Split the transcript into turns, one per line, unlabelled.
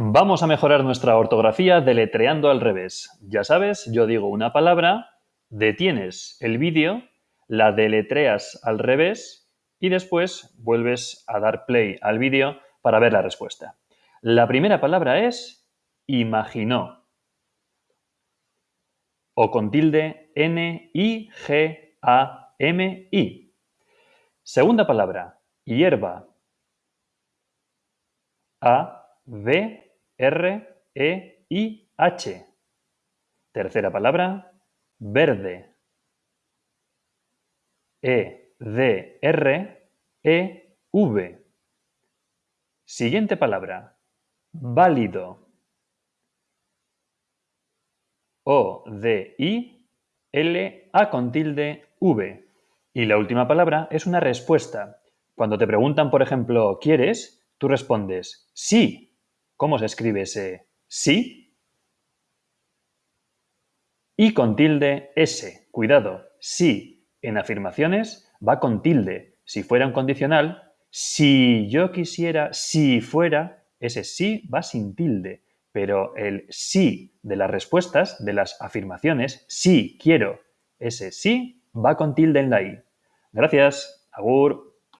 Vamos a mejorar nuestra ortografía deletreando al revés. Ya sabes, yo digo una palabra, detienes el vídeo, la deletreas al revés y después vuelves a dar play al vídeo para ver la respuesta. La primera palabra es imaginó o con tilde N-I-G-A-M-I. Segunda palabra, hierba. A-V-R-E-I-H. Tercera palabra, verde. E-D-R-E-V. Siguiente palabra, válido. O-D-I-L-A con tilde V. Y la última palabra es una respuesta. Cuando te preguntan, por ejemplo, ¿quieres? Tú respondes sí. ¿Cómo se escribe ese sí? Y con tilde S. Cuidado, sí en afirmaciones va con tilde. Si fuera un condicional, si yo quisiera, si fuera, ese sí va sin tilde pero el sí de las respuestas, de las afirmaciones, sí quiero, ese sí va con tilde en la i. Gracias, agur.